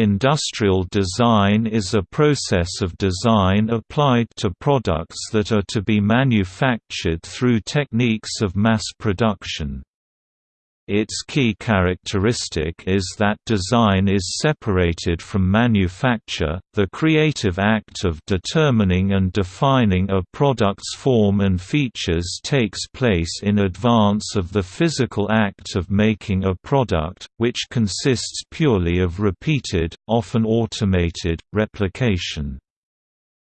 Industrial design is a process of design applied to products that are to be manufactured through techniques of mass production. Its key characteristic is that design is separated from manufacture, the creative act of determining and defining a product's form and features takes place in advance of the physical act of making a product, which consists purely of repeated, often automated, replication.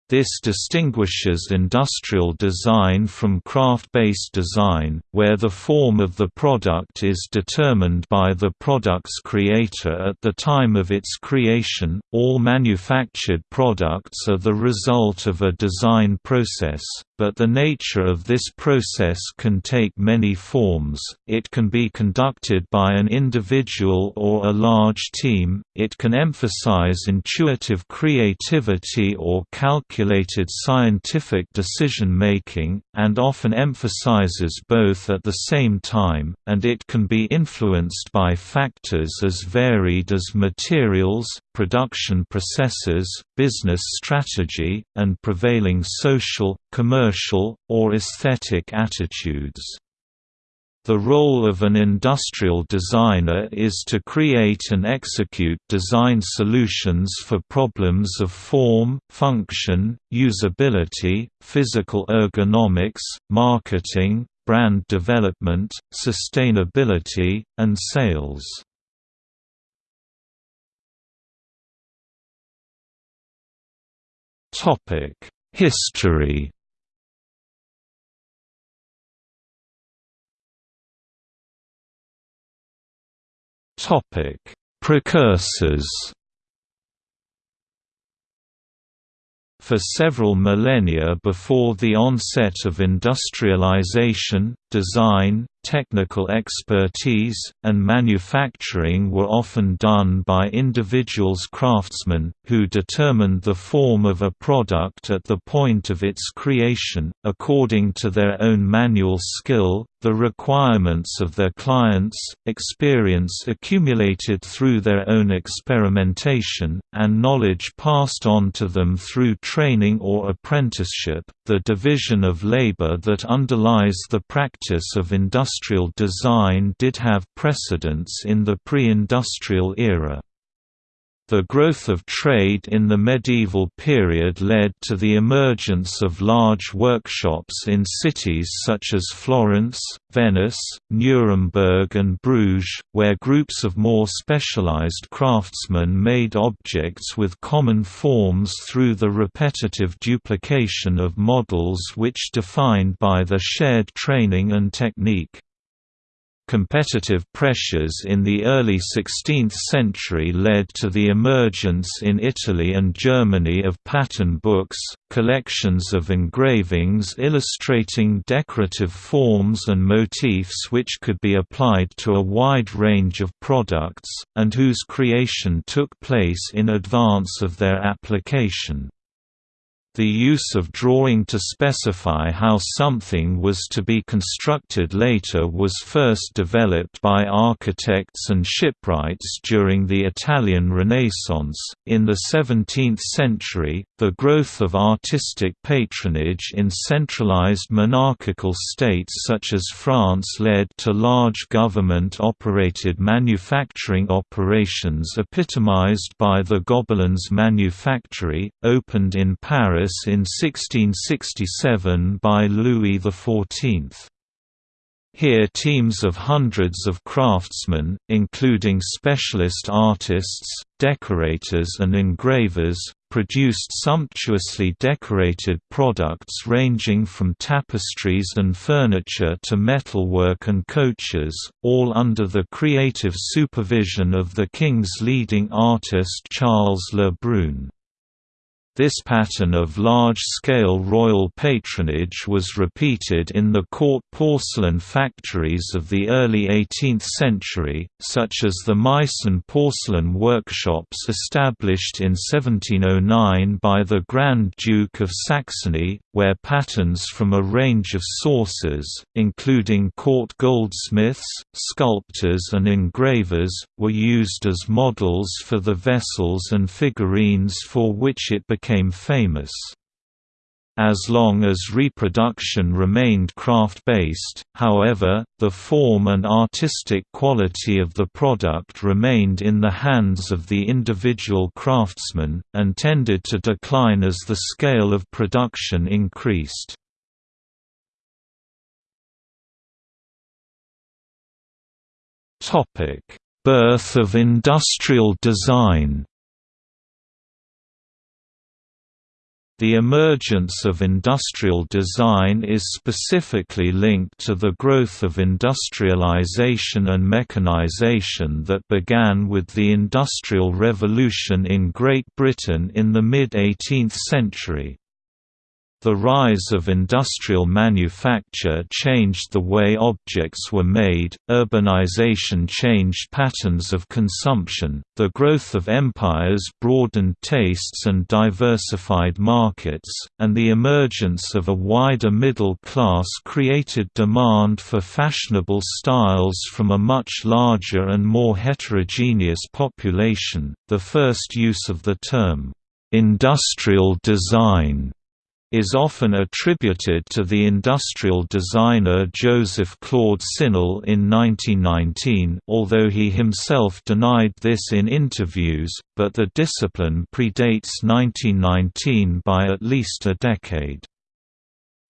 This distinguishes industrial design from craft-based design, where the form of the product is determined by the product's creator at the time of its creation. All manufactured products are the result of a design process, but the nature of this process can take many forms. It can be conducted by an individual or a large team, it can emphasize intuitive creativity or calculated scientific decision-making, and often emphasizes both at the same time, and it can be influenced by factors as varied as materials, production processes, business strategy, and prevailing social, commercial, or aesthetic attitudes. The role of an industrial designer is to create and execute design solutions for problems of form, function, usability, physical ergonomics, marketing, brand development, sustainability, and sales. History Precursors. For several millennia before the onset of industrialization, design, technical expertise, and manufacturing were often done by individuals craftsmen, who determined the form of a product at the point of its creation, according to their own manual skill, the requirements of their clients, experience accumulated through their own experimentation, and knowledge passed on to them through training or apprenticeship. The division of labor that underlies the practice of industrial design did have precedence in the pre-industrial era. The growth of trade in the medieval period led to the emergence of large workshops in cities such as Florence, Venice, Nuremberg and Bruges, where groups of more specialized craftsmen made objects with common forms through the repetitive duplication of models which defined by the shared training and technique. Competitive pressures in the early 16th century led to the emergence in Italy and Germany of pattern books, collections of engravings illustrating decorative forms and motifs which could be applied to a wide range of products, and whose creation took place in advance of their application. The use of drawing to specify how something was to be constructed later was first developed by architects and shipwrights during the Italian Renaissance. In the 17th century, the growth of artistic patronage in centralized monarchical states such as France led to large government operated manufacturing operations epitomized by the Gobelins Manufactory, opened in Paris in 1667 by Louis XIV. Here teams of hundreds of craftsmen, including specialist artists, decorators and engravers, produced sumptuously decorated products ranging from tapestries and furniture to metalwork and coaches, all under the creative supervision of the king's leading artist Charles Le Brun. This pattern of large-scale royal patronage was repeated in the court porcelain factories of the early 18th century, such as the Meissen porcelain workshops established in 1709 by the Grand Duke of Saxony, where patterns from a range of sources, including court goldsmiths, sculptors and engravers, were used as models for the vessels and figurines for which it became famous. As long as reproduction remained craft-based, however, the form and artistic quality of the product remained in the hands of the individual craftsman, and tended to decline as the scale of production increased. Birth of industrial design The emergence of industrial design is specifically linked to the growth of industrialization and mechanization that began with the Industrial Revolution in Great Britain in the mid-18th century. The rise of industrial manufacture changed the way objects were made, urbanization changed patterns of consumption, the growth of empires broadened tastes and diversified markets, and the emergence of a wider middle class created demand for fashionable styles from a much larger and more heterogeneous population. The first use of the term, industrial design is often attributed to the industrial designer Joseph Claude Sinel in 1919 although he himself denied this in interviews, but the discipline predates 1919 by at least a decade.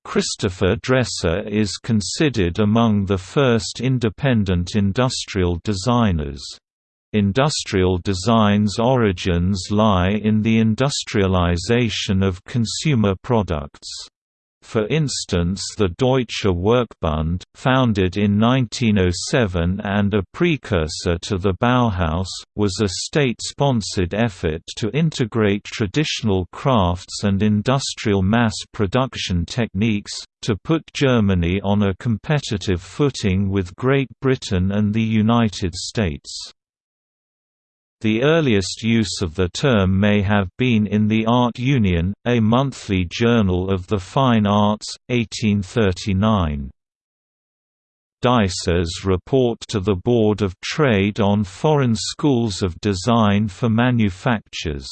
Christopher Dresser is considered among the first independent industrial designers. Industrial design's origins lie in the industrialization of consumer products. For instance the Deutsche Werkbund, founded in 1907 and a precursor to the Bauhaus, was a state-sponsored effort to integrate traditional crafts and industrial mass production techniques, to put Germany on a competitive footing with Great Britain and the United States. The earliest use of the term may have been in the Art Union, a monthly journal of the fine arts, 1839. Dyce's report to the Board of Trade on foreign schools of design for manufactures.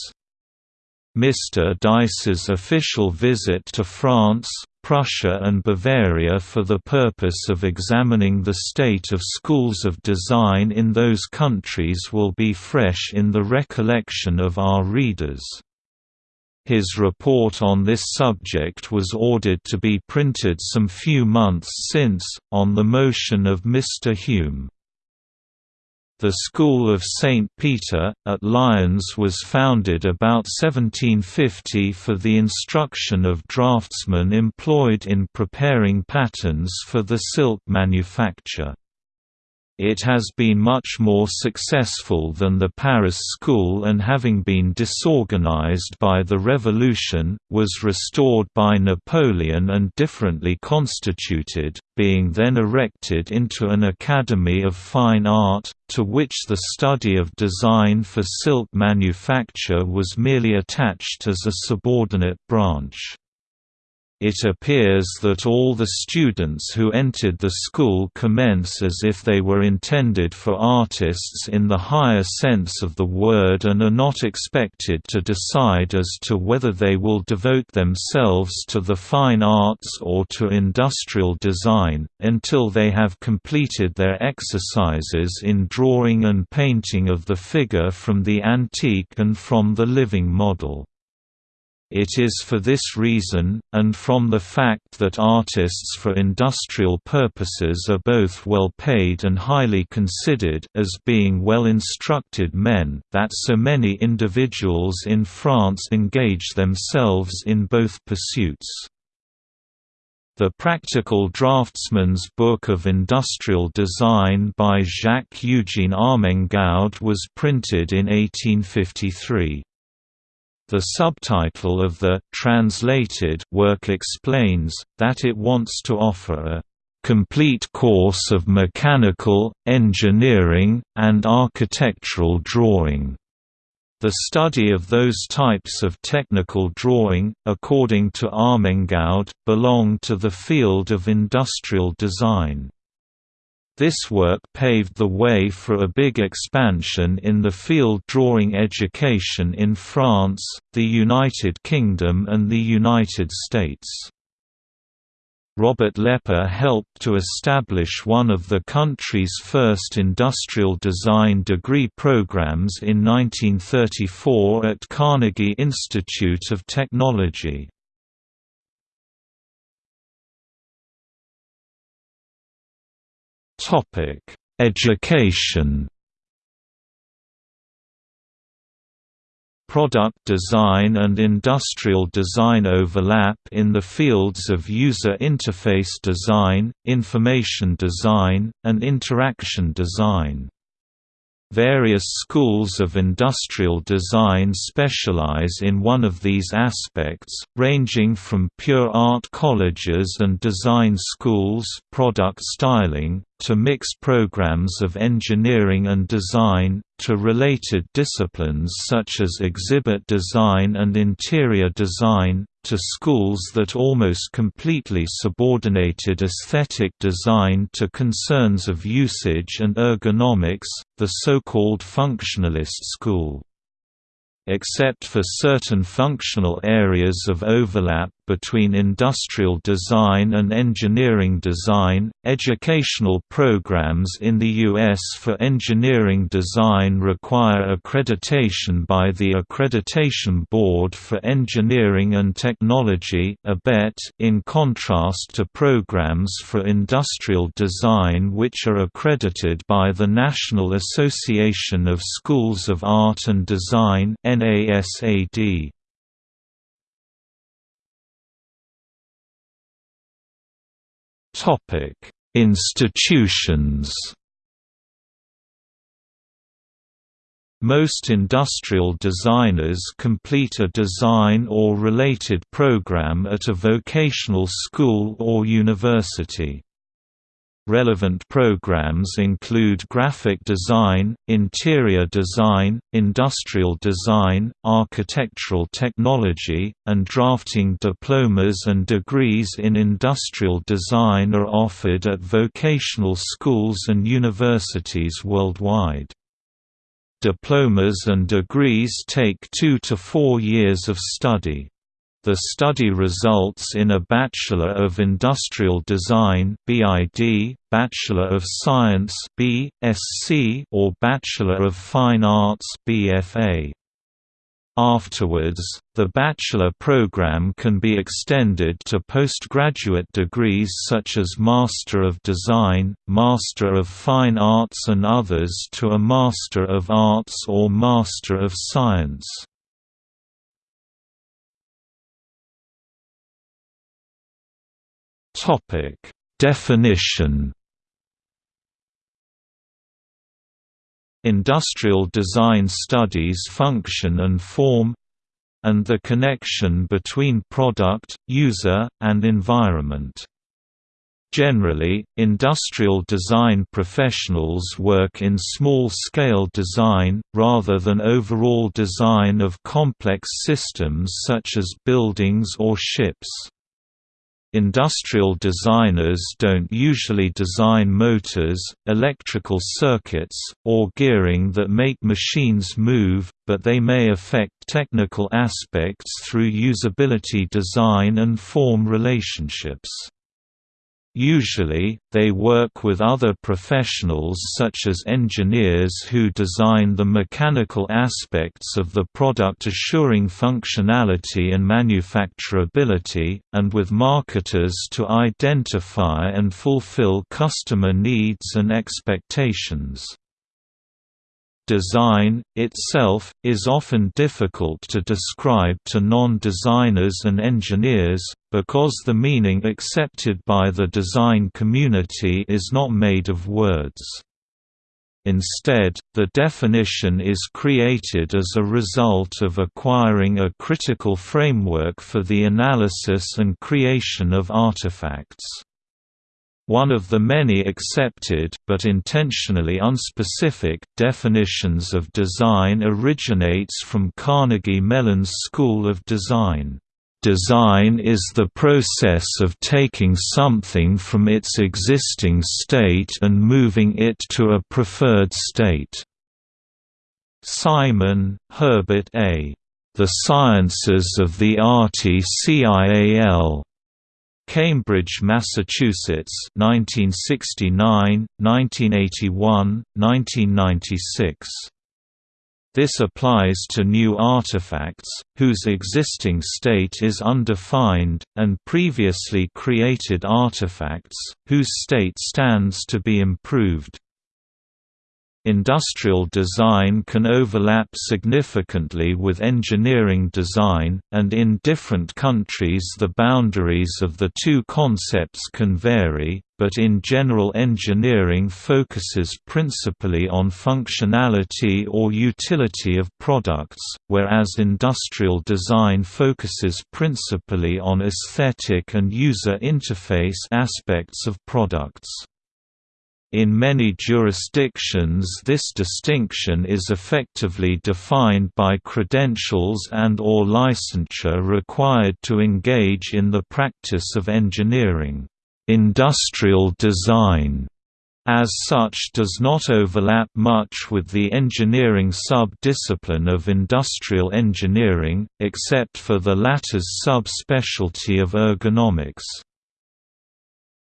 Mr. Dyce's official visit to France, Prussia and Bavaria for the purpose of examining the state of schools of design in those countries will be fresh in the recollection of our readers. His report on this subject was ordered to be printed some few months since, on the motion of Mr. Hume. The School of St. Peter, at Lyons was founded about 1750 for the instruction of draftsmen employed in preparing patterns for the silk manufacture. It has been much more successful than the Paris school and having been disorganized by the Revolution, was restored by Napoleon and differently constituted, being then erected into an Academy of Fine Art, to which the study of design for silk manufacture was merely attached as a subordinate branch. It appears that all the students who entered the school commence as if they were intended for artists in the higher sense of the word and are not expected to decide as to whether they will devote themselves to the fine arts or to industrial design, until they have completed their exercises in drawing and painting of the figure from the antique and from the living model. It is for this reason, and from the fact that artists for industrial purposes are both well paid and highly considered as being well-instructed men, that so many individuals in France engage themselves in both pursuits. The Practical Draftsman's Book of Industrial Design by Jacques-Eugène Armengaud was printed in 1853. The subtitle of the translated work explains, that it wants to offer a complete course of mechanical, engineering, and architectural drawing. The study of those types of technical drawing, according to Armengaud, belong to the field of industrial design. This work paved the way for a big expansion in the field drawing education in France, the United Kingdom and the United States. Robert Lepper helped to establish one of the country's first industrial design degree programs in 1934 at Carnegie Institute of Technology. Topic: Education. Product design and industrial design overlap in the fields of user interface design, information design, and interaction design. Various schools of industrial design specialize in one of these aspects, ranging from pure art colleges and design schools product styling, to mixed programs of engineering and design, to related disciplines such as exhibit design and interior design, to schools that almost completely subordinated aesthetic design to concerns of usage and ergonomics, the so-called functionalist school. Except for certain functional areas of overlap between industrial design and engineering design. Educational programs in the U.S. for engineering design require accreditation by the Accreditation Board for Engineering and Technology in contrast to programs for industrial design which are accredited by the National Association of Schools of Art and Design NASAD. Topic: Institutions. Most industrial designers complete a design or related program at a vocational school or university. Relevant programs include graphic design, interior design, industrial design, architectural technology, and drafting diplomas and degrees in industrial design are offered at vocational schools and universities worldwide. Diplomas and degrees take two to four years of study. The study results in a Bachelor of Industrial Design (BID), Bachelor of Science (BSc), or Bachelor of Fine Arts (BFA). Afterwards, the bachelor program can be extended to postgraduate degrees such as Master of Design, Master of Fine Arts and others to a Master of Arts or Master of Science. Topic: Definition. Industrial design studies function and form and the connection between product, user, and environment. Generally, industrial design professionals work in small-scale design, rather than overall design of complex systems such as buildings or ships. Industrial designers don't usually design motors, electrical circuits, or gearing that make machines move, but they may affect technical aspects through usability design and form relationships. Usually, they work with other professionals such as engineers who design the mechanical aspects of the product assuring functionality and manufacturability, and with marketers to identify and fulfill customer needs and expectations. Design, itself, is often difficult to describe to non-designers and engineers, because the meaning accepted by the design community is not made of words. Instead, the definition is created as a result of acquiring a critical framework for the analysis and creation of artifacts. One of the many accepted, but intentionally unspecific, definitions of design originates from Carnegie Mellon's School of Design. Design is the process of taking something from its existing state and moving it to a preferred state. Simon, Herbert A. The Sciences of the Artificial. Cambridge, Massachusetts 1969, 1981, 1996. This applies to new artifacts, whose existing state is undefined, and previously created artifacts, whose state stands to be improved. Industrial design can overlap significantly with engineering design, and in different countries the boundaries of the two concepts can vary, but in general engineering focuses principally on functionality or utility of products, whereas industrial design focuses principally on aesthetic and user interface aspects of products. In many jurisdictions this distinction is effectively defined by credentials and or licensure required to engage in the practice of engineering. Industrial design as such does not overlap much with the engineering sub-discipline of industrial engineering, except for the latter's sub-specialty of ergonomics.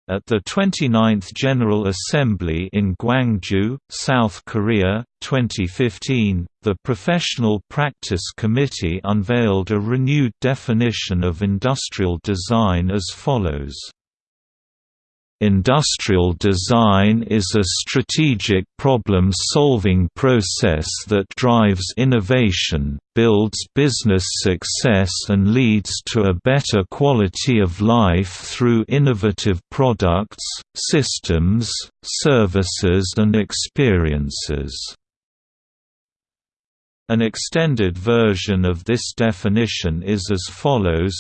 At the 29th General Assembly in Gwangju, South Korea, 2015, the Professional Practice Committee unveiled a renewed definition of industrial design as follows Industrial design is a strategic problem-solving process that drives innovation, builds business success and leads to a better quality of life through innovative products, systems, services and experiences. An extended version of this definition is as follows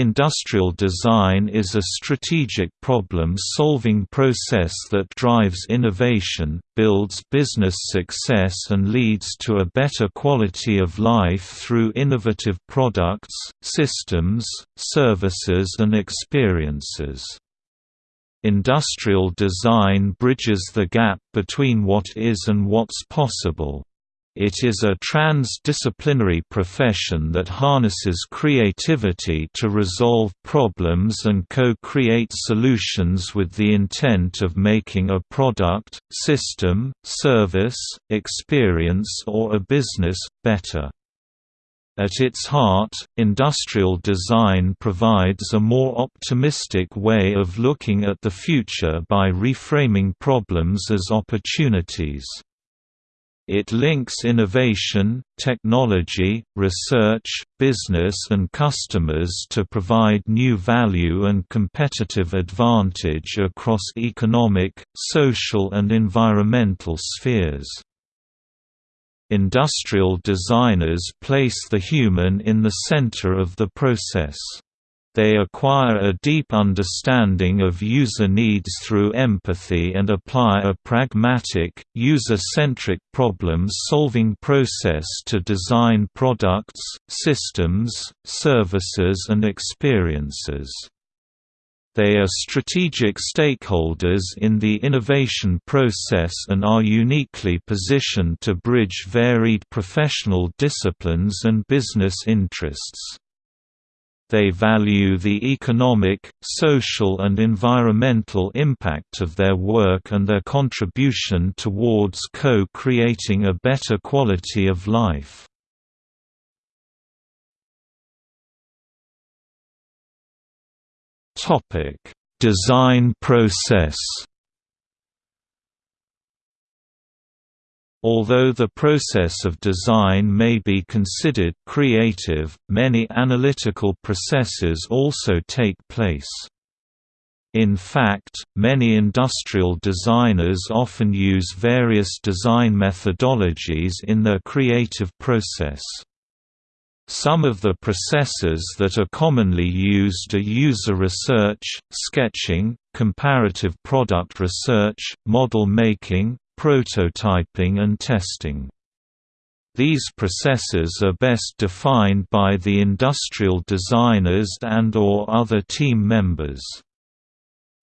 Industrial design is a strategic problem-solving process that drives innovation, builds business success and leads to a better quality of life through innovative products, systems, services and experiences. Industrial design bridges the gap between what is and what's possible. It is a trans-disciplinary profession that harnesses creativity to resolve problems and co-create solutions with the intent of making a product, system, service, experience or a business, better. At its heart, industrial design provides a more optimistic way of looking at the future by reframing problems as opportunities. It links innovation, technology, research, business and customers to provide new value and competitive advantage across economic, social and environmental spheres. Industrial designers place the human in the center of the process. They acquire a deep understanding of user needs through empathy and apply a pragmatic, user-centric problem-solving process to design products, systems, services and experiences. They are strategic stakeholders in the innovation process and are uniquely positioned to bridge varied professional disciplines and business interests. They value the economic, social and environmental impact of their work and their contribution towards co-creating a better quality of life. Design process Although the process of design may be considered creative, many analytical processes also take place. In fact, many industrial designers often use various design methodologies in their creative process. Some of the processes that are commonly used are user research, sketching, comparative product research, model making, prototyping and testing. These processes are best defined by the industrial designers and or other team members.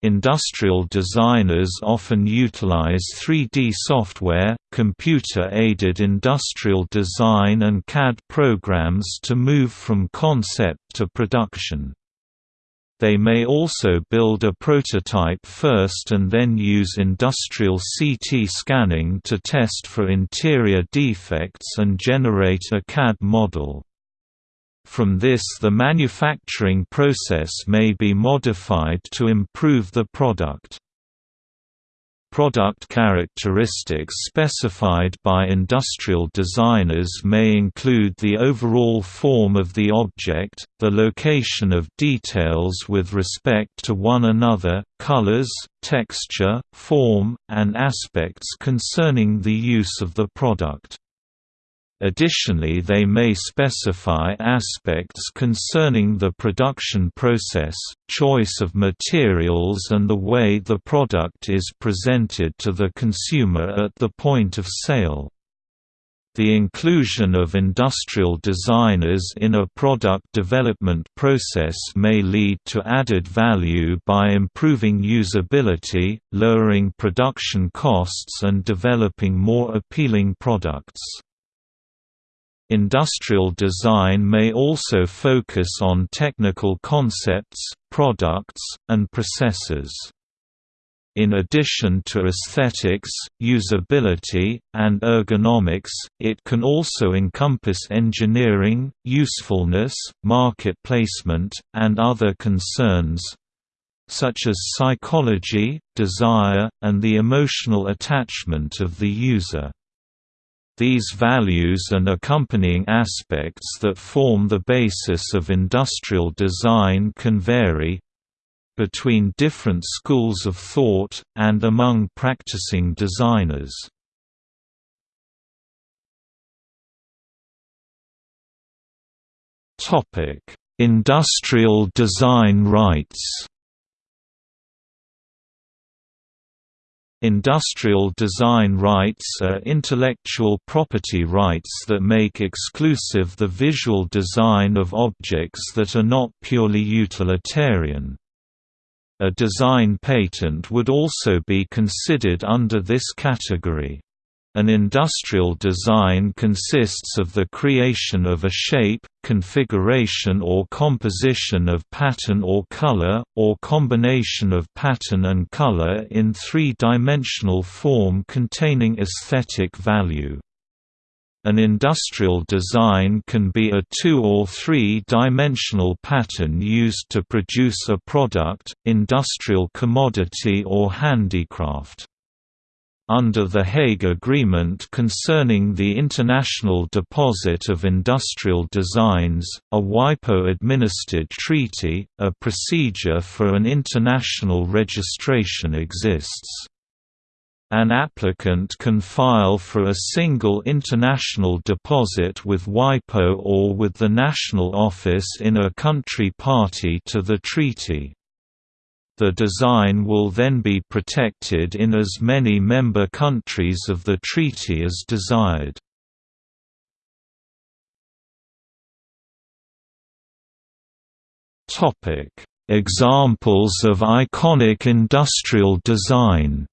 Industrial designers often utilize 3D software, computer-aided industrial design and CAD programs to move from concept to production. They may also build a prototype first and then use industrial CT scanning to test for interior defects and generate a CAD model. From this the manufacturing process may be modified to improve the product. Product characteristics specified by industrial designers may include the overall form of the object, the location of details with respect to one another, colors, texture, form, and aspects concerning the use of the product. Additionally they may specify aspects concerning the production process, choice of materials and the way the product is presented to the consumer at the point of sale. The inclusion of industrial designers in a product development process may lead to added value by improving usability, lowering production costs and developing more appealing products. Industrial design may also focus on technical concepts, products, and processes. In addition to aesthetics, usability, and ergonomics, it can also encompass engineering, usefulness, market placement, and other concerns such as psychology, desire, and the emotional attachment of the user. These values and accompanying aspects that form the basis of industrial design can vary between different schools of thought, and among practicing designers. Industrial design rights Industrial design rights are intellectual property rights that make exclusive the visual design of objects that are not purely utilitarian. A design patent would also be considered under this category. An industrial design consists of the creation of a shape, configuration or composition of pattern or color, or combination of pattern and color in three-dimensional form containing aesthetic value. An industrial design can be a two- or three-dimensional pattern used to produce a product, industrial commodity or handicraft. Under the Hague Agreement concerning the International Deposit of Industrial Designs, a WIPO-administered treaty, a procedure for an international registration exists. An applicant can file for a single international deposit with WIPO or with the national office in a country party to the treaty. The design will then be protected in as many member countries of the treaty as desired. Examples of iconic industrial design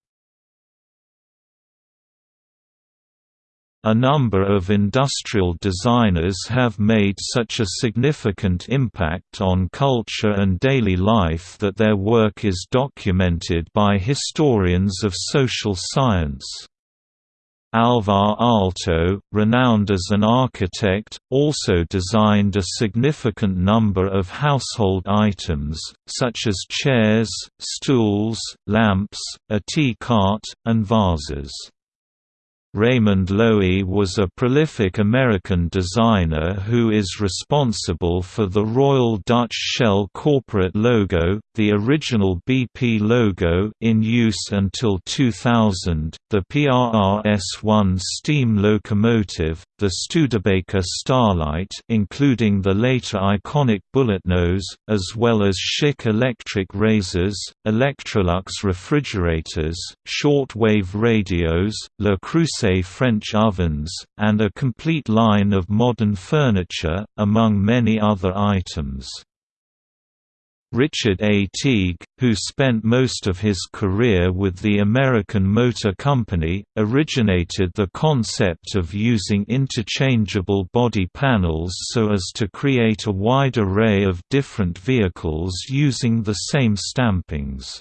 A number of industrial designers have made such a significant impact on culture and daily life that their work is documented by historians of social science. Alvar Aalto, renowned as an architect, also designed a significant number of household items, such as chairs, stools, lamps, a tea cart, and vases. Raymond Loewy was a prolific American designer who is responsible for the Royal Dutch Shell corporate logo, the original BP logo in use until 2000, the PRRS-1 steam locomotive, the Studebaker Starlight including the later iconic Bulletnose, as well as Schick electric razors, Electrolux refrigerators, short-wave radios, Le French ovens, and a complete line of modern furniture, among many other items. Richard A. Teague, who spent most of his career with the American Motor Company, originated the concept of using interchangeable body panels so as to create a wide array of different vehicles using the same stampings.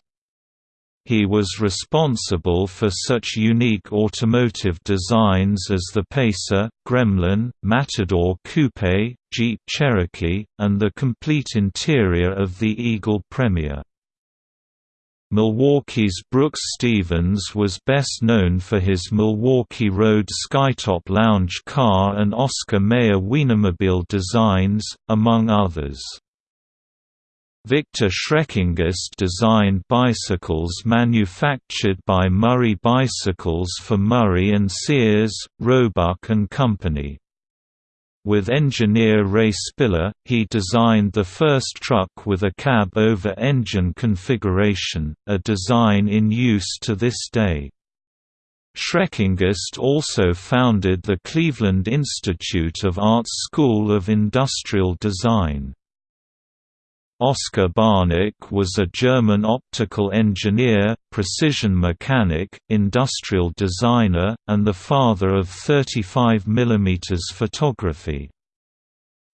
He was responsible for such unique automotive designs as the Pacer, Gremlin, Matador Coupe, Jeep Cherokee, and the complete interior of the Eagle Premier. Milwaukee's Brooks Stevens was best known for his Milwaukee Road Skytop lounge car and Oscar Mayer Wienermobile designs, among others. Victor Schreckengost designed bicycles manufactured by Murray Bicycles for Murray and Sears, Roebuck and Company. With engineer Ray Spiller, he designed the first truck with a cab-over-engine configuration, a design in use to this day. Schreckengost also founded the Cleveland Institute of Arts School of Industrial Design. Oskar Barnack was a German optical engineer, precision mechanic, industrial designer, and the father of 35 mm photography.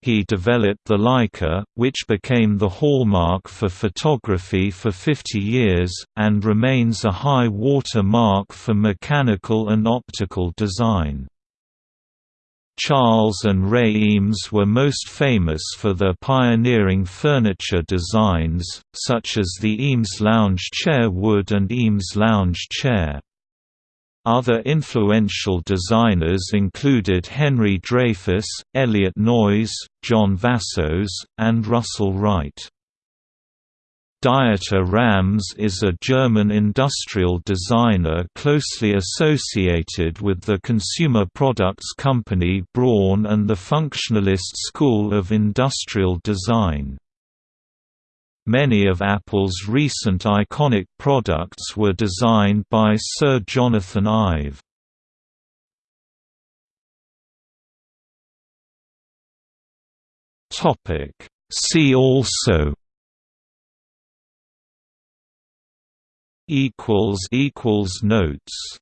He developed the Leica, which became the hallmark for photography for 50 years, and remains a high water mark for mechanical and optical design. Charles and Ray Eames were most famous for their pioneering furniture designs, such as the Eames lounge chair wood and Eames lounge chair. Other influential designers included Henry Dreyfuss, Elliot Noyes, John Vassos, and Russel Wright. Dieter Rams is a German industrial designer closely associated with the consumer products company Braun and the functionalist school of industrial design. Many of Apple's recent iconic products were designed by Sir Jonathan Ive. See also equals equals notes